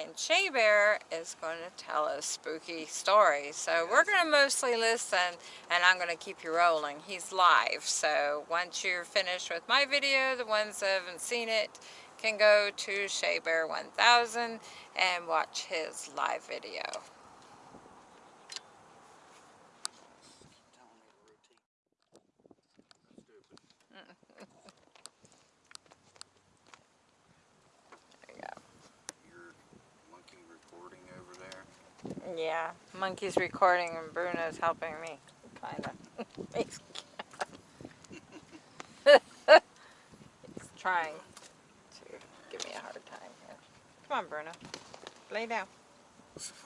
and Shea Bear is going to tell a spooky story. so we're going to mostly listen and I'm going to keep you rolling he's live so once you're finished with my video the ones that haven't seen it can go to Shea Bear 1000 and watch his live video Yeah, Monkey's recording and Bruno's helping me, kind of. He's trying to give me a hard time here. Come on, Bruno. Lay down. Zoom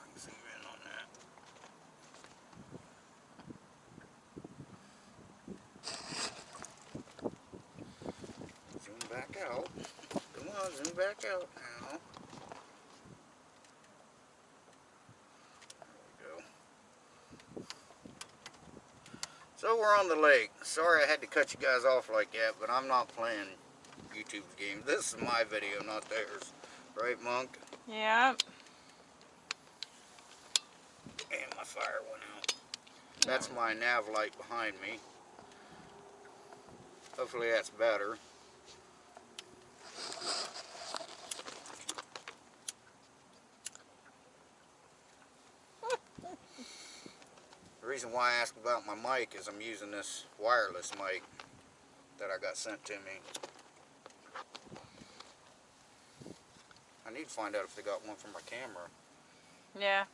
back out. Come on, zoom back out now. So we're on the lake. Sorry I had to cut you guys off like that, but I'm not playing YouTube's game. This is my video, not theirs. Right, Monk? Yeah. And my fire went out. That's my nav light behind me. Hopefully that's better. Reason why I asked about my mic is I'm using this wireless mic that I got sent to me. I need to find out if they got one for my camera. Yeah.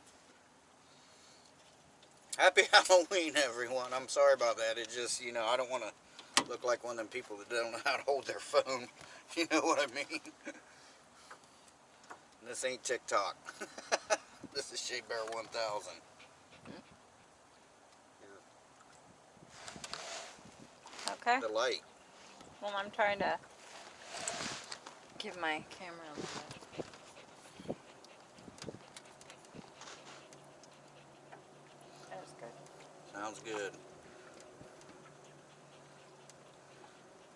Happy Halloween, everyone. I'm sorry about that. It just, you know, I don't want to look like one of them people that don't know how to hold their phone. You know what I mean? this ain't TikTok. this is Shea Bear 1000. Okay. The light. Well, I'm trying to give my camera a little That's good. Sounds good.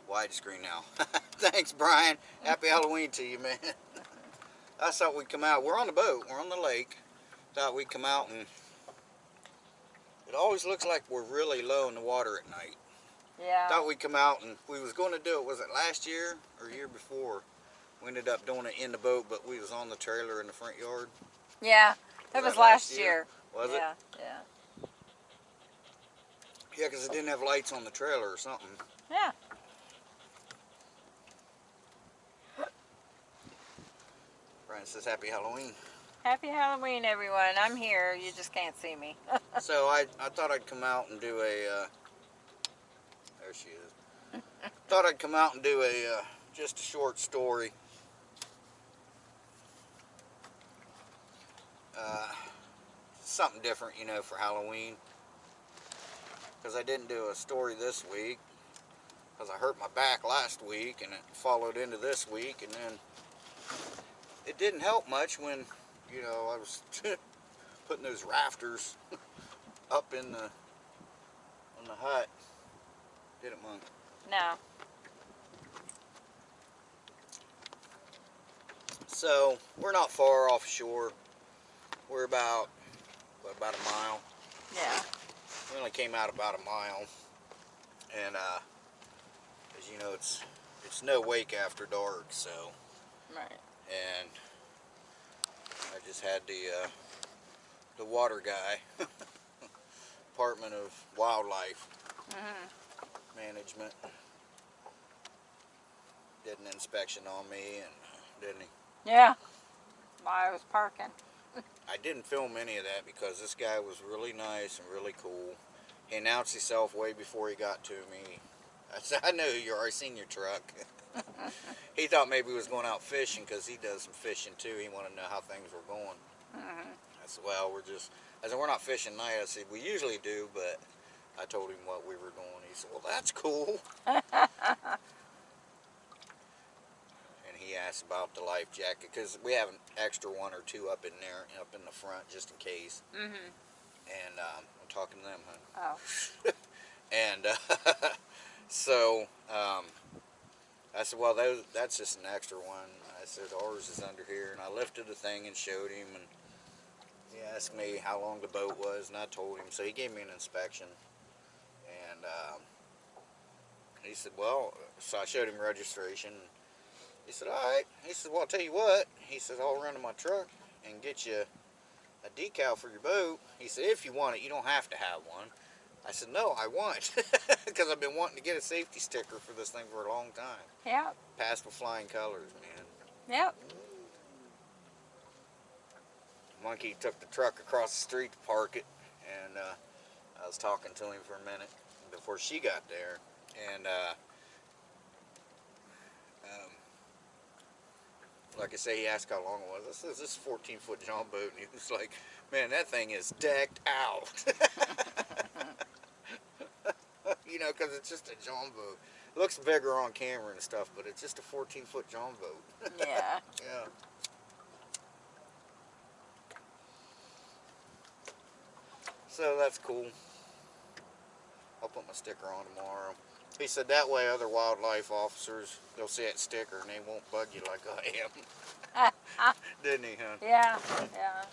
Widescreen now. Thanks, Brian. Happy Halloween to you, man. I thought we'd come out. We're on the boat. We're on the lake. Thought we'd come out and... It always looks like we're really low in the water at night. Yeah. Thought we'd come out and we was going to do it. Was it last year or year before? We ended up doing it in the boat, but we was on the trailer in the front yard. Yeah, that was, was that last, last year. year. Was yeah, it? Yeah. Yeah, because it didn't have lights on the trailer or something. Yeah. Brian says Happy Halloween. Happy Halloween, everyone. I'm here. You just can't see me. so I, I thought I'd come out and do a... Uh, she is. Thought I'd come out and do a uh, just a short story. Uh, something different, you know, for Halloween. Because I didn't do a story this week. Because I hurt my back last week and it followed into this week. And then it didn't help much when, you know, I was putting those rafters up in the, in the hut. Did it, Monk? No. So, we're not far offshore. We're about, what, about a mile? Yeah. We only came out about a mile. And, uh, as you know, it's, it's no wake after dark, so. Right. And I just had the, uh, the water guy, Department of Wildlife, mm -hmm management did an inspection on me and didn't he? Yeah, while I was parking. I didn't film any of that because this guy was really nice and really cool. He announced himself way before he got to me. I said, I know you. I seen your truck. he thought maybe he was going out fishing because he does some fishing too. He wanted to know how things were going. Mm -hmm. I said, well, we're just, I said, we're not fishing tonight. I said, we usually do, but I told him what we were doing. Said, well, that's cool. and he asked about the life jacket because we have an extra one or two up in there, up in the front, just in case. Mm -hmm. And um, I'm talking to them, huh? Oh. and uh, So, um, I said, well, those, that's just an extra one. I said, ours is under here. And I lifted the thing and showed him. And he asked me how long the boat was. And I told him. So he gave me an inspection. Um, he said, well, so I showed him registration. He said, all right. He said, well, I'll tell you what. He said, I'll run to my truck and get you a decal for your boat. He said, if you want it, you don't have to have one. I said, no, I want. Because I've been wanting to get a safety sticker for this thing for a long time. Yep. Passed with flying colors, man. Yep. Monkey took the truck across the street to park it. And uh, I was talking to him for a minute before she got there. And uh, um, like I say, he asked how long it was. I said, this is 14 foot John boat. And he was like, man, that thing is decked out. you know, because it's just a John boat. It looks bigger on camera and stuff, but it's just a 14 foot John boat. Yeah. yeah. So that's cool. I'll put my sticker on tomorrow. He said that way other wildlife officers, they'll see that sticker and they won't bug you like I am. Didn't he, huh? Yeah. Yeah.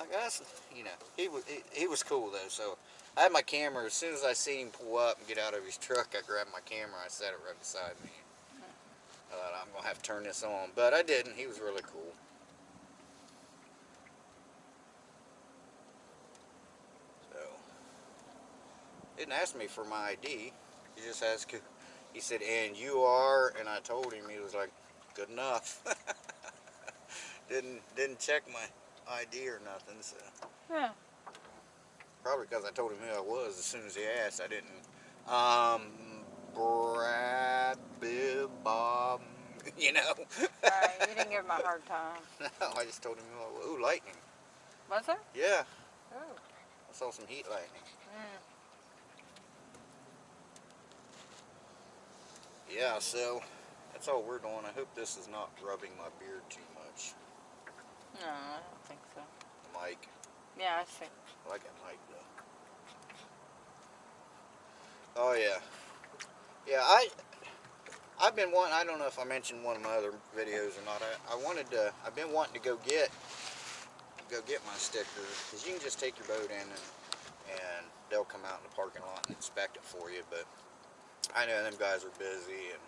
I guess, you know, he was, he, he was cool though, so I had my camera, as soon as I see him pull up and get out of his truck, I grabbed my camera, I set it right beside me. Mm-hmm. I thought I'm going to have to turn this on, but I didn't, he was really cool. So, didn't ask me for my ID, he just asked, he said, and you are, and I told him, he was like, good enough. didn't, didn't check my ID or nothing, so. Yeah. Probably because I told him who I was as soon as he asked. I didn't. Um, Brad, Bill, Bob, you know. Right. You didn't give him a hard time. no, I just told him who I was. Ooh, lightning. Was there? Yeah, Oh. I saw some heat lightning. Mm. Yeah, so that's all we're doing. I hope this is not rubbing my beard too much. No, I don't think so. The mic. Yeah, I think. I like that mic though. Oh yeah. Yeah, I I've been wanting I don't know if I mentioned one of my other videos or not. I, I wanted to I've been wanting to go get go get my sticker because you can just take your boat in and and they'll come out in the parking lot and inspect it for you but I know them guys are busy and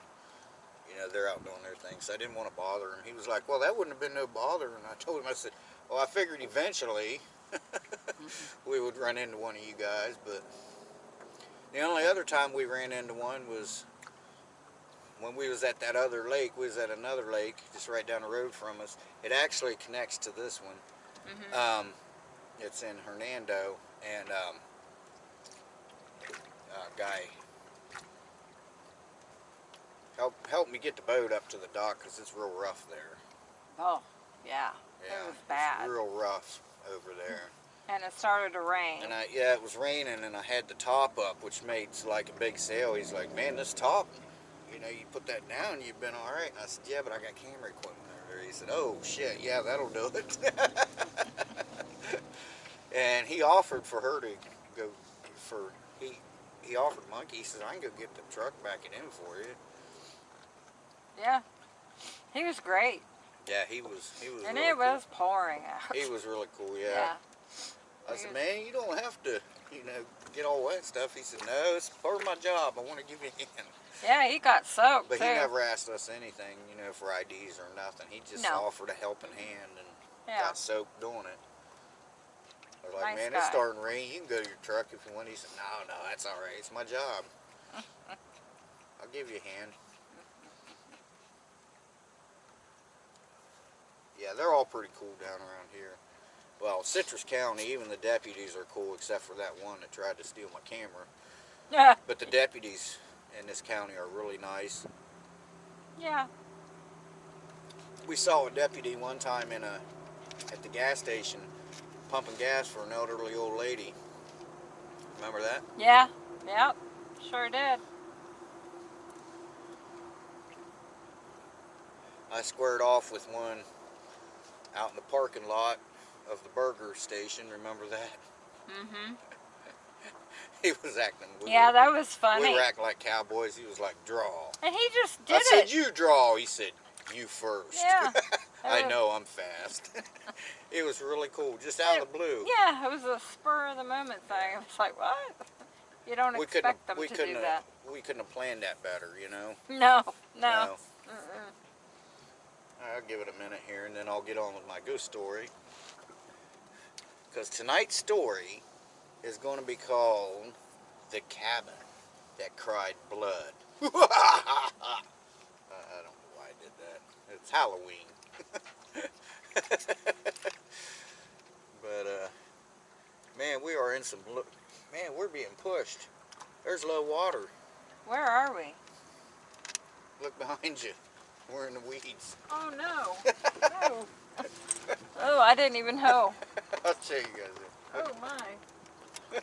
you know they're out doing their thing so I didn't want to bother him. He was like well that wouldn't have been no bother and I told him I said well I figured eventually we would run into one of you guys but the only other time we ran into one was when we was at that other lake. We was at another lake just right down the road from us. It actually connects to this one. Mm-hmm. um, it's in Hernando, and um, uh, guy help help me get the boat up to the dock because it's real rough there. oh, yeah. Yeah, It was bad. It's real rough over there. And it started to rain. And I yeah, it was raining, and I had the top up, which made like a big sail. He's like, man, this top, you know, you put that down, you've been all right. And I said, yeah, but I got camera equipment over there. He said, oh shit, yeah, that'll do it. and he offered for her to go for he he offered monkey. He says, I can go get the truck back it in for you. Yeah. He was great. Yeah, he was he was. And really it was pouring out. He was really cool. yeah. yeah. I said, man, you don't have to, you know, get all wet stuff. He said, no, it's part of my job. I want to give you a hand. Yeah, he got soaked But too. he never asked us anything, you know, for IDs or nothing. He just No. offered a helping hand and yeah. got soaked doing it. I was like, Nice man, it's starting to rain. You can go to your truck if you want. He said, no, no, that's all right. It's my job. I'll give you a hand. Yeah, they're all pretty cool down around here. Well, Citrus County, even the deputies are cool, except for that one that tried to steal my camera. Yeah. But the deputies in this county are really nice. Yeah. We saw a deputy one time in a at the gas station pumping gas for an elderly old lady. Remember that? Yeah. Yep. Sure did. I squared off with one out in the parking lot of the burger station. Remember that? Mm-hmm. He was acting. We Yeah, that was funny. We were acting like cowboys. He was like, draw. and he just did it. I said, you draw. He said, you first. Yeah. I know I'm fast. it was really cool, just out of the blue. Yeah, it was a spur of the moment thing. I was like, what? You don't we expect them we to couldn't. do have, that. We couldn't have planned that better, you know. No, no. Mm-mm. I'll give it a minute here, and then I'll get on with my ghost story. Because tonight's story is going to be called "The Cabin That Cried Blood." I don't know why I did that. It's Halloween. but uh, man, we are in some. Man, we're being pushed. There's low water. Where are we? Look behind you. We're in the weeds. Oh no. no. Oh, I didn't even know. I'll tell you guys. Oh my.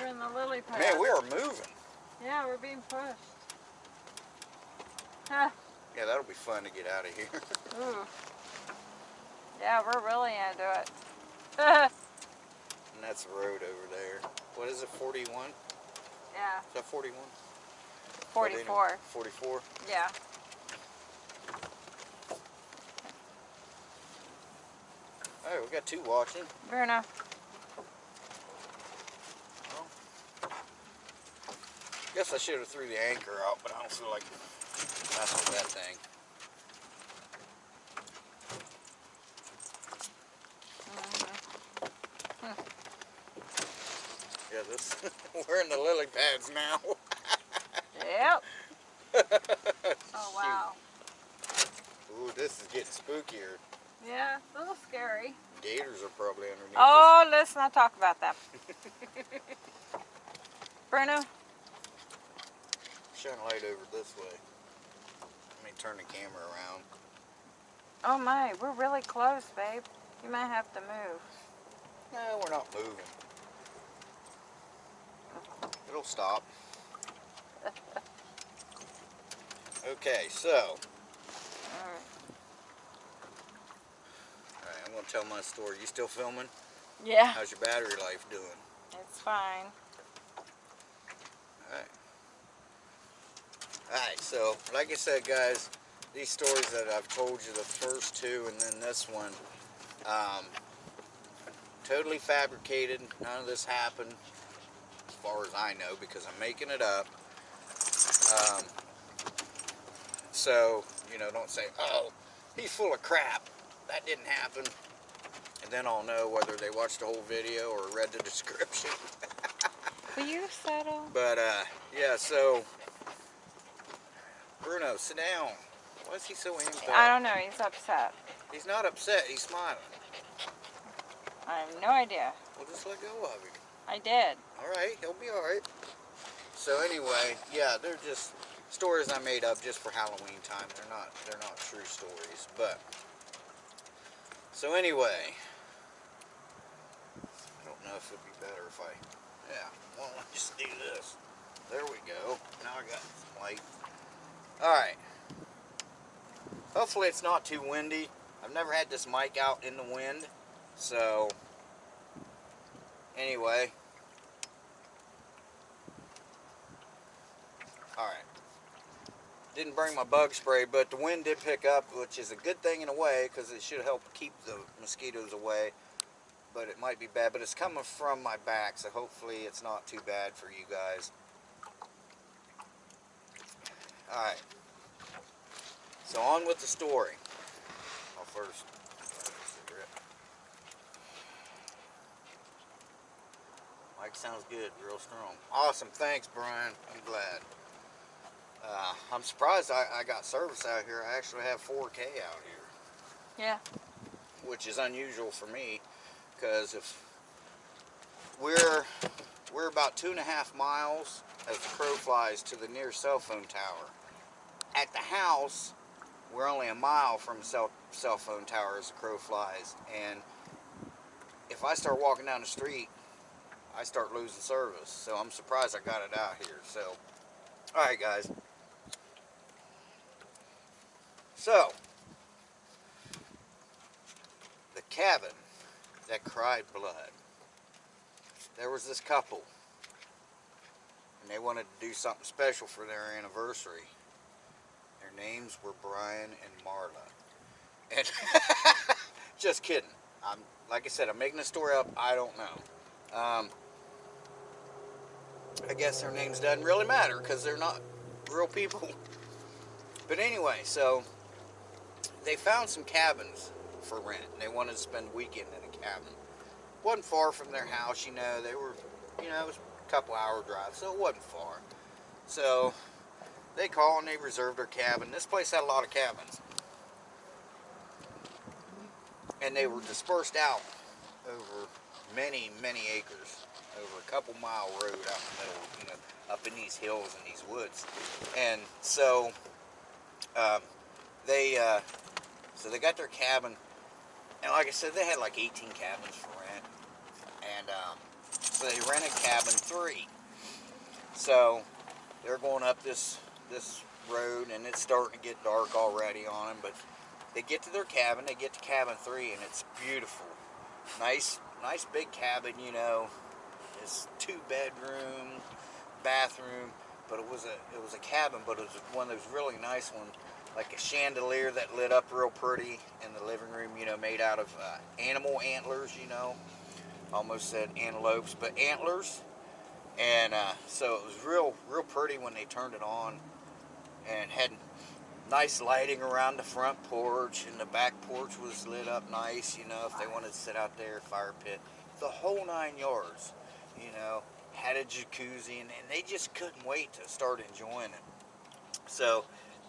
We're in the lily pad. Man, we are moving. Yeah, we're being pushed. Huh. Yeah, that'll be fun to get out of here. Ooh. Yeah, we're really into it. and that's the road over there. What is it, 41? Yeah. Is that 41? 44. 44? Yeah. Oh, we got two watching. Bruno. Guess I should have threw the anchor out, but I don't feel like messing with that thing. Uh-huh. Yeah, this we're in the lily pads now. Yep. Oh wow. Ooh, this is getting spookier. Yeah, it's a little scary. Gators are probably underneath Oh, let's not talk about that. Bruno. us. Shine light over this way. Let me turn the camera around. Oh my, we're really close, babe. You might have to move. No, we're not moving. It'll stop. Okay, so, Alright. alright, I'm gonna tell my story. You still filming? Yeah, How's your battery life doing? it's fine. Alright. Alright, so, like I said, guys, these stories that I've told you, the first two and then this one, um, totally fabricated. None of this happened, as far as I know, because I'm making it up. Um, so, you know, don't say, oh, he's full of crap. That didn't happen. And then I'll know whether they watched the whole video or read the description. Will you settle? But uh, yeah, so Bruno, sit down. Why is he so amped I don't know, he's upset. He's not upset. He's smiling. I have no idea. Well, just let go of him. I did. All right, he'll be all right. So anyway, yeah, they're just stories I made up just for Halloween time. They're not they're not true stories, but so anyway, If it'd be better if I yeah. Well, let's just do this. There we go. Now I got some light. All right. Hopefully it's not too windy. I've never had this mic out in the wind, so anyway. Alright. Didn't bring my bug spray, but the wind did pick up, which is a good thing in a way, because it should help keep the mosquitoes away. But it might be bad, but it's coming from my back, so hopefully it's not too bad for you guys. Alright. So on with the story. I'll first. Mic sounds good, real strong. Awesome, thanks Brian. I'm glad. Uh, I'm surprised I, I got service out here. I actually have 4K out here, Yeah. which is unusual for me, because if we're we're about two and a half miles as the crow flies to the nearest cell phone tower. At the house, we're only a mile from cell cell phone tower as the crow flies, and if I start walking down the street, I start losing service. So I'm surprised I got it out here. So, all right, guys. So, the cabin that cried blood. There was this couple. and they wanted to do something special for their anniversary. Their names were Brian and Marla. And just kidding. I'm like I said, I'm making the story up. I don't know. Um, I guess their names doesn't really matter because they're not real people. But anyway, so they found some cabins for rent. And they wanted to spend a weekend a cabin. wasn't far from their house, you know. They were, you know, it was a couple hour drive, so it wasn't far. So they called and they reserved their cabin. This place had a lot of cabins. And they were dispersed out over many, many acres, over a couple mile road out in the middle, you know, up in these hills and these woods. And so um, they, uh, so they got their cabin, and like I said, they had like 18 cabins for rent, and um, so they rented cabin three. So they're going up this this road, and it's starting to get dark already on them, but they get to their cabin, they get to cabin three, and it's beautiful. Nice, nice big cabin, you know. It's two bedroom, bathroom, but it was a it was a cabin, but it was one of those really nice ones, like a chandelier that lit up real pretty in the living room, you know, made out of uh, animal antlers, you know. Almost said antelopes, but antlers. And uh, so it was real, real pretty when they turned it on, and had nice lighting around the front porch, and the back porch was lit up nice, you know, if they wanted to sit out there, fire pit, the whole nine yards, you know, had a jacuzzi, and, and they just couldn't wait to start enjoying it. So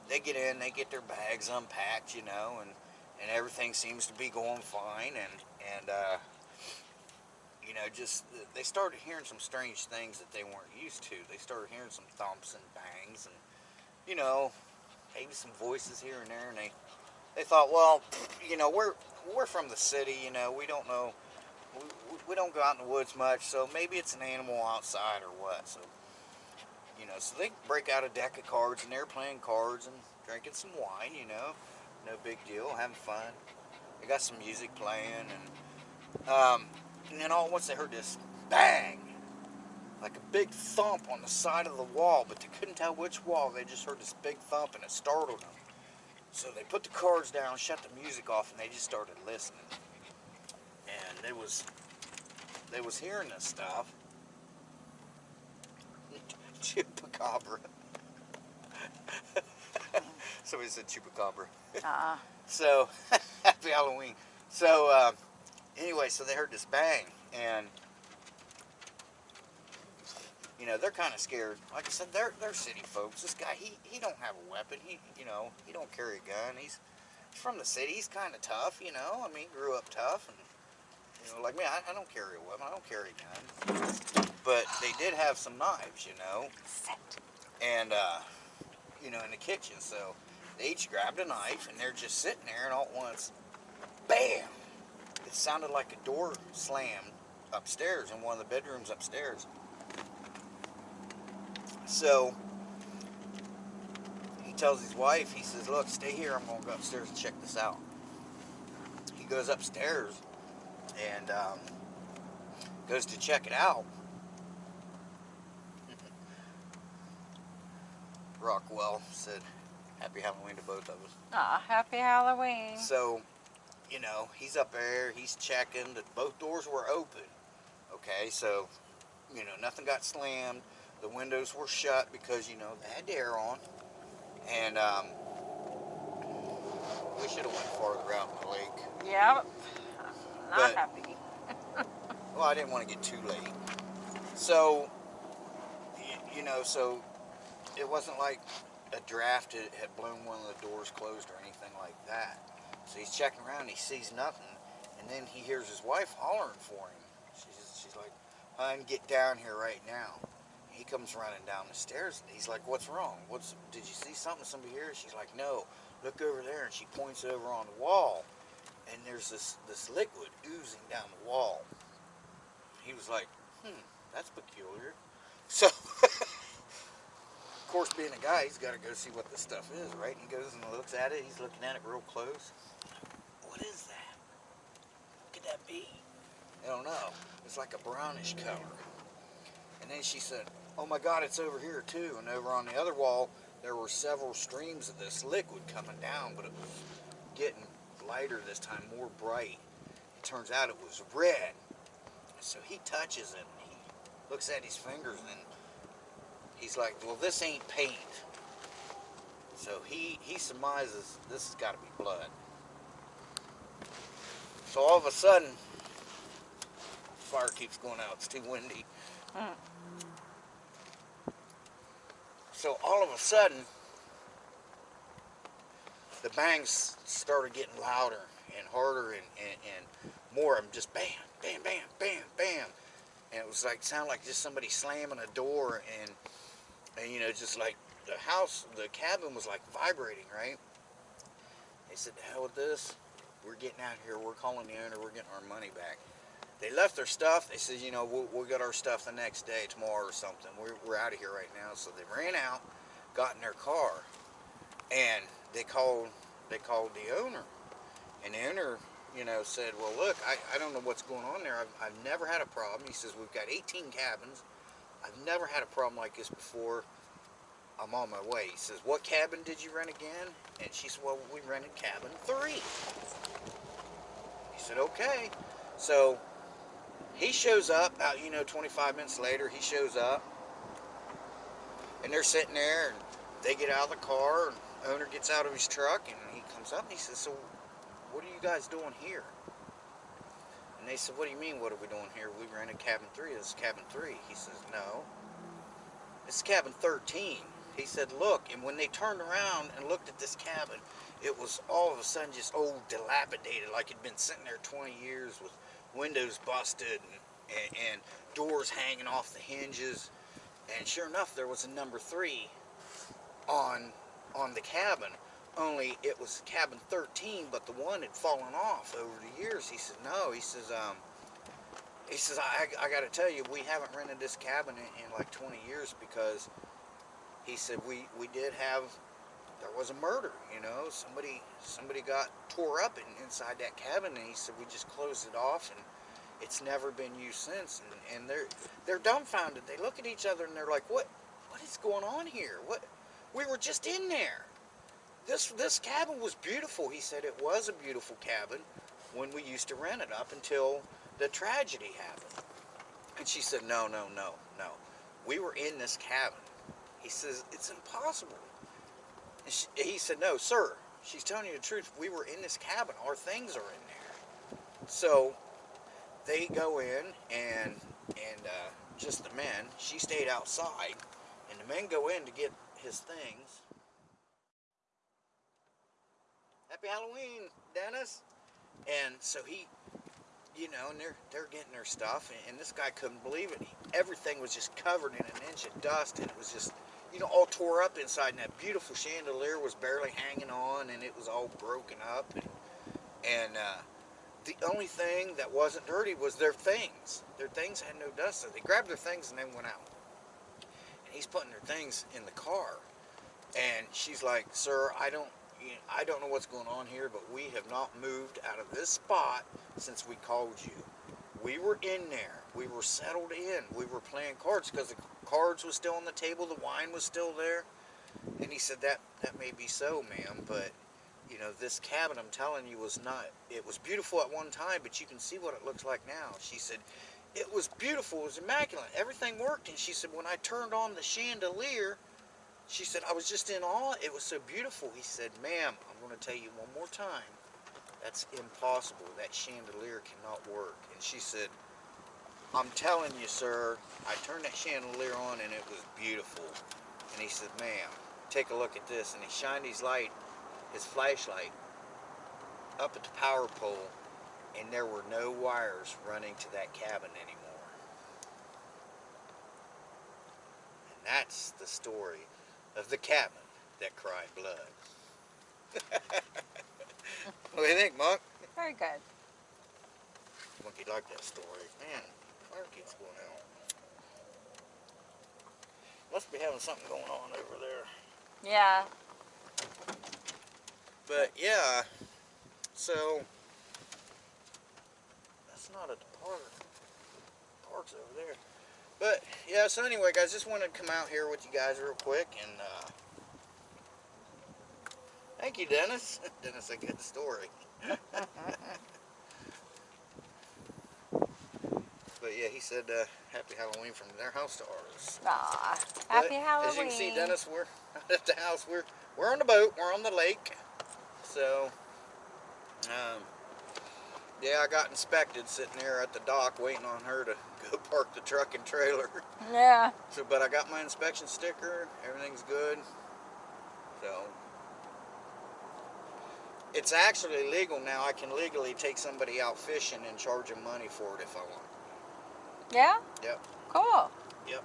they get in, they get their bags unpacked, you know, and, and everything seems to be going fine, and, and, uh, you know, just, they started hearing some strange things that they weren't used to. They started hearing some thumps and bangs, and, you know, maybe some voices here and there, and they they thought, well, you know, we're we're from the city, you know, we don't know, we, we don't go out in the woods much, so maybe it's an animal outside or what. So, you know, so they break out a deck of cards, and they're playing cards and drinking some wine, you know, no big deal, having fun. They got some music playing, and um, and then all once they heard this bang like a big thump on the side of the wall, but they couldn't tell which wall. They just heard this big thump and it startled them. So they put the cards down, shut the music off, and they just started listening. And they was they was hearing this stuff. Chupacabra. Somebody said chupacabra. Uh-uh. So happy Halloween. So uh, anyway, so they heard this bang and you know, they're kind of scared. Like I said, they're they're city folks. This guy, he he don't have a weapon. He you know he don't carry a gun. He's, he's from the city. He's kind of tough. You know, I mean, grew up tough, and you know, like me, I, I don't carry a weapon. I don't carry a gun. But they did have some knives. You know, and uh, you know, in the kitchen. So they each grabbed a knife, and they're just sitting there, and all at once, bam! It sounded like a door slammed upstairs in one of the bedrooms upstairs. So he tells his wife, he says, look, stay here. I'm going to go upstairs and check this out. He goes upstairs and um, goes to check it out. Rockwell said, happy Halloween to both of us. Ah, happy Halloween. So, you know, he's up there, he's checking that both doors were open. Okay, so, you know, nothing got slammed. The windows were shut because, you know, they had the air on. And, um, we should have went farther out in the lake. Yep. Not But- happy. Well, I didn't want to get too late. So, you know, so it wasn't like a draft had had blown one of the doors closed or anything like that. So he's checking around, he sees nothing, and then he hears his wife hollering for him. She's, she's like, "Hun, get down here right now." He comes running down the stairs. He's like, "What's wrong? What's? Did you see something? Somebody here?" She's like, "No. Look over there." And she points over on the wall, and there's this this liquid oozing down the wall. He was like, "Hmm, that's peculiar." So, course, being a guy, he's got to go see what this stuff is, right? And he goes and looks at it. He's looking at it real close. What is that? What could that be? I don't know. It's like a brownish color. And then she said, oh my God, it's over here too. And over on the other wall, there were several streams of this liquid coming down, but it was getting lighter this time, more bright. It turns out it was red. So he touches it and he looks at his fingers and he's like, well, this ain't paint. So he, he surmises this has got to be blood. So all of a sudden, fire keeps going out. It's too windy. Mm. So all of a sudden, the bangs started getting louder and harder and, and, and more of them just bam, bam, bam, bam, bam. And it was like, sound like just somebody slamming a door and, and you know, just like the house, the cabin was like vibrating, right? They said, the hell with this. We're getting out here. We're calling the owner. We're getting our money back. They left their stuff. They said, you know, we'll, we'll get our stuff the next day, tomorrow or something. We're, we're out of here right now. So they ran out, got in their car, and they called they called the owner. And the owner, you know, said, well, look, I, I don't know what's going on there. I've, I've never had a problem. He says, we've got 18 cabins. I've never had a problem like this before. I'm on my way. He says, what cabin did you rent again? And she said, well, we rented cabin three. He said, okay. So he shows up, out, you know, 25 minutes later, he shows up. And they're sitting there, and they get out of the car, and owner gets out of his truck, and he comes up, and he says, so what are you guys doing here? They said, what do you mean, what are we doing here? We rented cabin three. This is cabin three. He says, no. Is cabin 13. He said, look, and when they turned around and looked at this cabin, it was all of a sudden just old, dilapidated, like it'd been sitting there 20 years with windows busted and, and, and doors hanging off the hinges. And sure enough, there was a number three on on the cabin. Only it was cabin 13, but the one had fallen off over the years. He said, no. He says, um, he says, I, I got to tell you, we haven't rented this cabin in, in like 20 years because he said we we did have there was a murder. You know, somebody somebody got tore up in, inside that cabin, and he said we just closed it off and it's never been used since and, and they're they're dumbfounded they look at each other and they're like what what is going on here what we were just in there this this cabin was beautiful. He said it was a beautiful cabin when we used to rent it up until the tragedy happened. And she said no no no no. We were in this cabin. He says it's impossible. She, he said no sir. She's telling you the truth. We were in this cabin. Our things are in there. So they go in and and uh, just the men. She stayed outside, and the men go in to get his things. Happy Halloween, Dennis! And so he, you know, and they're they're getting their stuff, and, and this guy couldn't believe it. He, everything was just covered in an inch of dust, and it was just, you know, all tore up inside. And that beautiful chandelier was barely hanging on, and it was all broken up, and and. Uh, the only thing that wasn't dirty was their things. Their things had no dust. So they grabbed their things and then went out. And he's putting their things in the car. And she's like, sir, I don't, you know, I don't know what's going on here, but we have not moved out of this spot since we called you. We were in there. We were settled in. We were playing cards because the cards was still on the table. The wine was still there. And he said, that, that may be so, ma'am, but you know, this cabin, I'm telling you, was not, it was beautiful at one time, but you can see what it looks like now. She said, it was beautiful, it was immaculate, everything worked. And she said, when I turned on the chandelier, she said, I was just in awe, it was so beautiful. He said, ma'am, I'm going to tell you one more time, that's impossible, that chandelier cannot work. And she said, I'm telling you, sir, I turned that chandelier on and it was beautiful. And he said, ma'am, take a look at this. And he shined his light his flashlight up at the power pole and there were no wires running to that cabin anymore. And that's the story of the cabin that cried blood. what do you think, Monk? Very good. Monkey liked that story. Man, fire keeps going out. Must be having something going on over there. Yeah. But yeah, so that's not a park. Park's over there. But yeah, so anyway, guys, just wanted to come out here with you guys real quick and uh, thank you, Dennis. Dennis, a good story. but yeah, he said uh, Happy Halloween from their house to ours. Aw, happy Halloween. As you can see, Dennis, we're not at the house. We're we're on the boat. We're on the lake. So, um, yeah, I got inspected sitting there at the dock, waiting on her to go park the truck and trailer. Yeah. So, but I got my inspection sticker. Everything's good. So, it's actually legal now. I can legally take somebody out fishing and charge them money for it if I want. Yeah? Yep. Cool. Yep.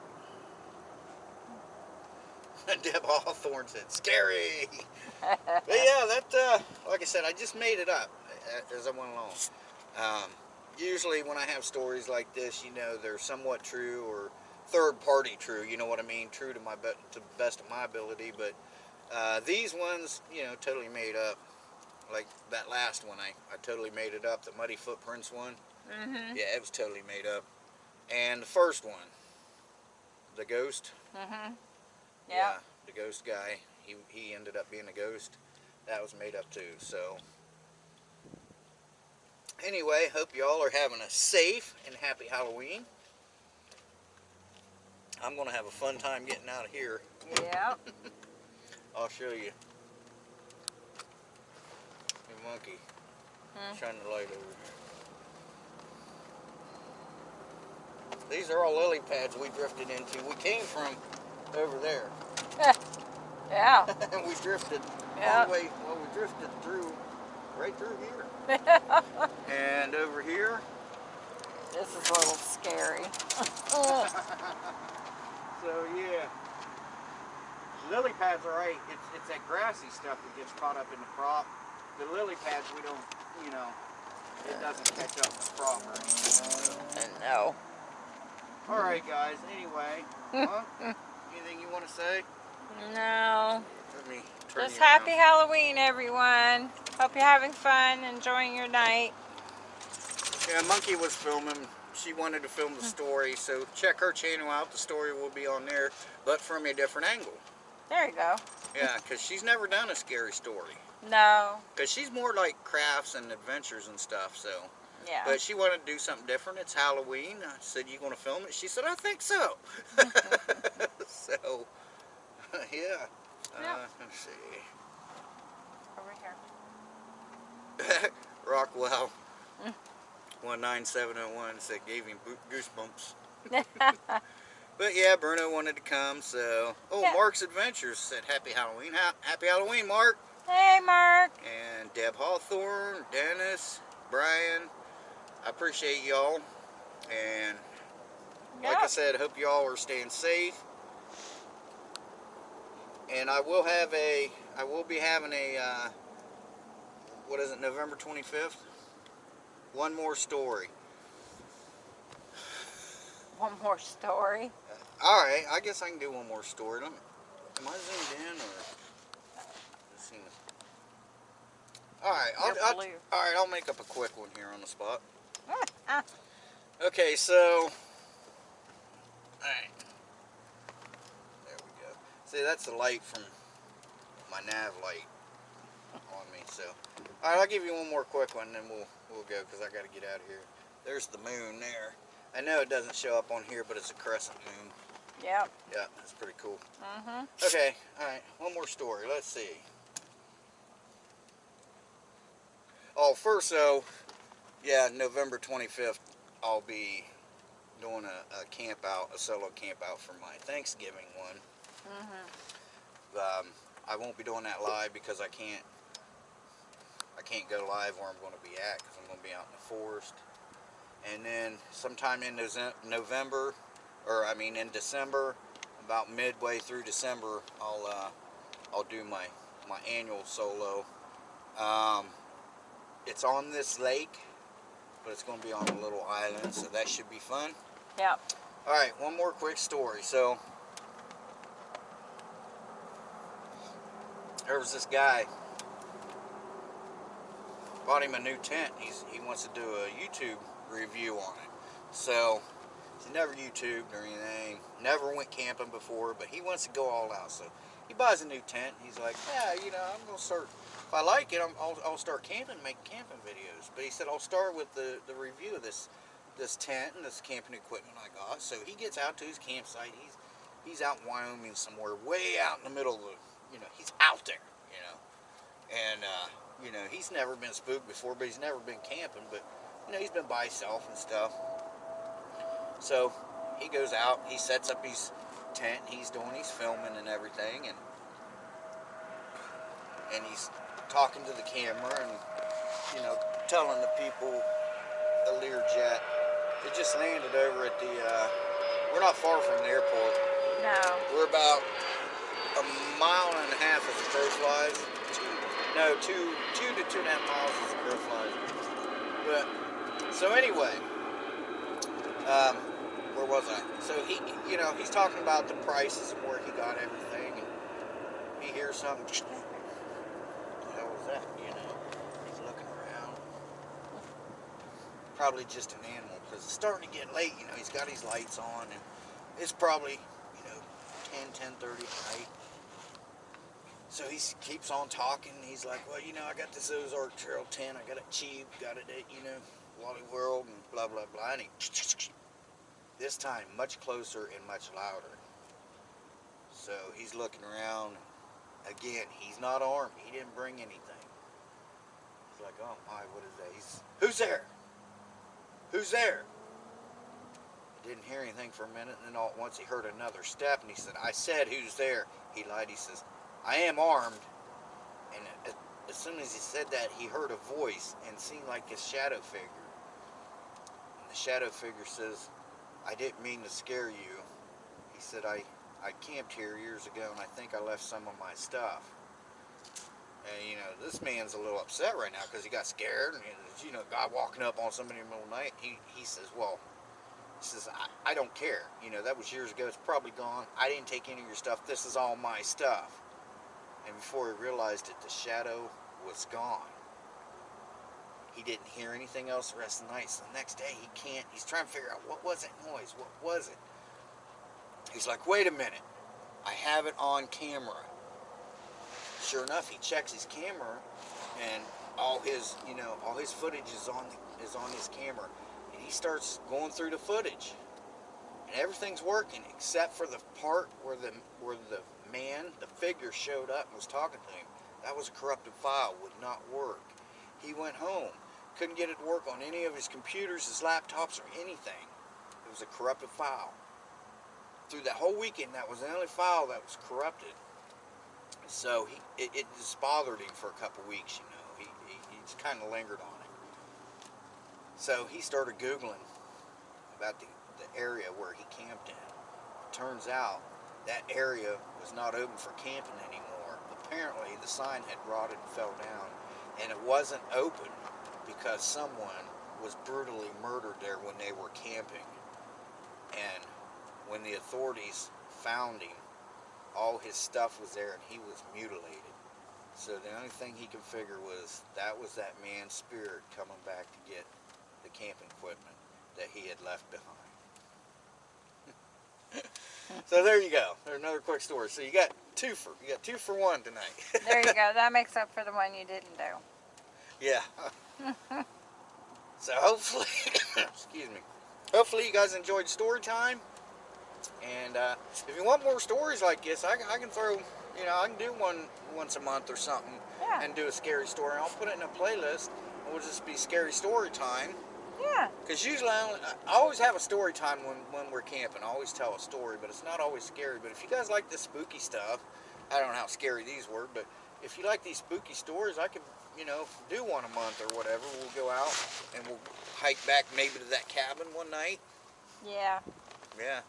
Deb Hawthorne said, scary. but yeah, that, uh, like I said, I just made it up as I went along. Um, usually when I have stories like this, you know, they're somewhat true or third party true, you know what I mean? True to my, be to the best of my ability, but uh, these ones, you know, totally made up. Like that last one, I, I totally made it up, the Muddy Footprints one. Mm-hmm. Yeah, it was totally made up. And the first one, the ghost. Mm-hmm. Yeah. the ghost guy. He he ended up being a ghost. That was made up too. So anyway, hope y'all are having a safe and happy Halloween. I'm gonna have a fun time getting out of here. Yeah. I'll show you. Hey, monkey. Hmm. Shine the light over here. These are all lily pads we drifted into. We came from over there. Yeah. and we drifted Yeah. all the way, well, we drifted through, right through here. and over here, this is a little scary. so yeah. Lily pads are right. It's, it's that grassy stuff that gets caught up in the crop. The lily pads, we don't, you know, it doesn't catch up the crop or anything. no. All right, guys. Anyway, huh? anything you want to say? No. Let me turn Just happy Halloween, everyone. Hope you're having fun, enjoying your night. Yeah, Monkey was filming. She wanted to film the story, so check her channel out. The story will be on there, but from a different angle. There you go. Yeah, because she's never done a scary story. No. Because she's more like crafts and adventures and stuff, so. Yeah. But she wanted to do something different. It's Halloween. I said, you going to film it? She said, I think so. so, yeah. Yeah. Uh, let's see. Over here. Rockwell, Mm. 19701 said gave him goosebumps. But yeah, Bruno wanted to come, so. Oh, Yeah. Mark's Adventures said Happy Halloween. Ha- Happy Halloween, Mark. hey, Mark. And Deb Hawthorne, Dennis, Brian. I appreciate y'all. And like I Yep. said, hope y'all are staying safe. And I will have a, I will be having a, uh, what is it, November 25th? One more story. One more story. Uh, all right, I guess I can do one more story. Let me, am I zoomed in or? Alright, I'll, I'll, alright, I'll make up a quick one here on the spot. Okay, so, all right, there we go. See, that's the light from my nav light on me. So, all right, I'll give you one more quick one, then we'll we'll go because I got to get out of here. There's the moon there. I know it doesn't show up on here, but it's a crescent moon. Yep. Yeah, that's pretty cool. Mm-hmm. Okay, all right, one more story. Let's see. Oh, first though, yeah, November 25th, I'll be doing a, a camp out, a solo camp out for my Thanksgiving one. Mm-hmm. Um, I won't be doing that live because I can't. Can't go live where I'm going to be at because I'm going to be out in the forest. And then sometime in November, or I mean in December, about midway through December, I'll uh, I'll do my my annual solo. Um, it's on this lake, but it's going to be on a little island, so that should be fun. Yeah. All right, one more quick story. So there was this guy bought him a new tent. He's he wants to do a YouTube review on it. So He's never YouTubed or anything. Never went camping before, but he wants to go all out. So he buys a new tent. He's like, yeah, you know, I'm gonna start. If I like it, I'm, I'll, I'll start camping, make camping videos. But he said I'll start with the the review of this this tent and this camping equipment I got. So he gets out to his campsite. He's he's out in Wyoming somewhere, way out in the middle of you know, he's out there, you know, and uh, you know he's never been spooked before, but he's never been camping. But you know he's been by himself and stuff. So he goes out, he sets up his tent, he's doing, he's filming and everything, and and he's talking to the camera and you know telling the people the Learjet. It just landed over at the. Uh, we're not far from the airport. No. We're about a mile and a half as the crow flies. Two, no, two, two to two and a half miles as the crow flies. But so anyway, um, where was I? So he, you know, he's talking about the prices and where he got everything, and he hears something. What the hell was that? You know, he's looking around. Probably just an animal because it's starting to get late. You know, he's got his lights on, and it's probably, you know, 10, 10:30 at night. So he keeps on talking. He's like, well, you know, I got this Ozark Trail tent. I got it cheap. Got it at, you know, Wally World and blah, blah, blah. And he, this time, much closer and much louder. So he's looking around. Again, he's not armed. He didn't bring anything. He's like, oh my, what is that? He's, who's there? Who's there? He didn't hear anything for a minute, and then all at once he heard another step, and he said, I said, who's there? He lied. He says, I am armed. And as, soon as he said that, he heard a voice and seen like a shadow figure. And the shadow figure says, I didn't mean to scare you. He said, I, I camped here years ago, and I think I left some of my stuff. And, you know, this man's a little upset right now because he got scared. And, you know, guy walking up on somebody in the middle of the night. He, he says, well, he says, I, I don't care. You know, that was years ago. It's probably gone. I didn't take any of your stuff. This is all my stuff. And before he realized it, the shadow was gone. He didn't hear anything else the rest of the night. So the next day, he can't. He's trying to figure out what was that noise? What was it? He's like, wait a minute. I have it on camera. Sure enough, he checks his camera, and all his, you know, all his footage is on is on his camera, and he starts going through the footage, and everything's working except for the part where the where the man, the figure showed up and was talking to him. That was a corrupted file, would not work. He went home, couldn't get it to work on any of his computers, his laptops, or anything. It was a corrupted file. Through that whole weekend, that was the only file that was corrupted. So he, it, it just bothered him for a couple weeks, you know. He, he, he just kind of lingered on it. So he started Googling about the, the area where he camped in. Turns out that area was not open for camping anymore. Apparently the sign had rotted and fell down and it wasn't open because someone was brutally murdered there when they were camping. And when the authorities found him, all his stuff was there and he was mutilated. So the only thing he could figure was that was that man's spirit coming back to get the camping equipment that he had left behind. so there you go. There's another quick story. So you got two for you got two for one tonight. There you go. That makes up for the one you didn't do. yeah. so hopefully, excuse me. Hopefully you guys enjoyed story time. And uh, if you want more stories like this, I, I can throw, you know, I can do one once a month or something Yeah. and do a scary story. I'll put it in a playlist. It will just be scary story time. Yeah. Because usually I, only, I always have a story time when, when we're camping. I always tell a story, but it's not always scary. But if you guys like the spooky stuff, I don't know how scary these were, but if you like these spooky stories, I could, you know, do one a month or whatever. We'll go out and we'll hike back maybe to that cabin one night. Yeah. Yeah.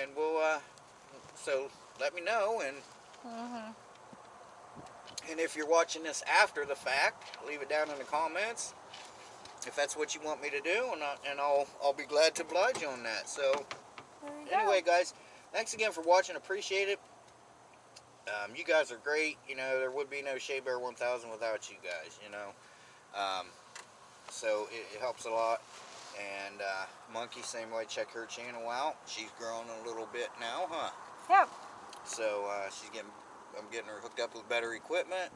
And we'll, uh, so let me know. And, Mm hmm and if you're watching this after the fact, leave it down in the comments if that's what you want me to do, and, I, and I'll, I'll be glad to oblige you on that. So, anyway, guys, thanks again for watching. Appreciate it. Um, you guys are great. You know, there would be no Shea Bear 1000 without you guys, you know. Um, so, it, it helps a lot. And uh, Monkey, same way, check her channel out. She's grown a little bit now, huh? Yep. So uh, she's getting, I'm getting her hooked up with better equipment.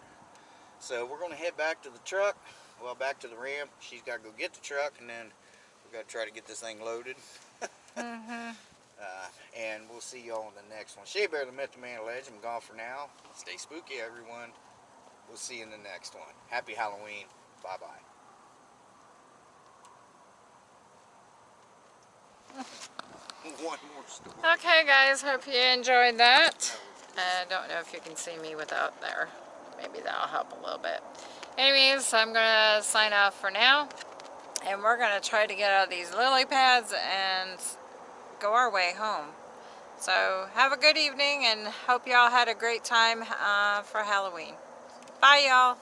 So we're gonna head back to the truck, well back to the ramp. She's gotta go get the truck and then we've gotta try to get this thing loaded. Mm-hmm. Uh, and we'll see y'all in the next one. Shea Bear, the Myth, the Man, Legend. I'm gone for now. Stay spooky, everyone. We'll see you in the next one. Happy Halloween. Bye-bye. One more story. Okay, guys. Hope you enjoyed that. I don't know if you can see me without there. Maybe that'll help a little bit. Anyways, I'm going to sign off for now. And we're going to try to get out of these lily pads and go our way home. So have a good evening and hope y'all had a great time uh, for Halloween. Bye y'all.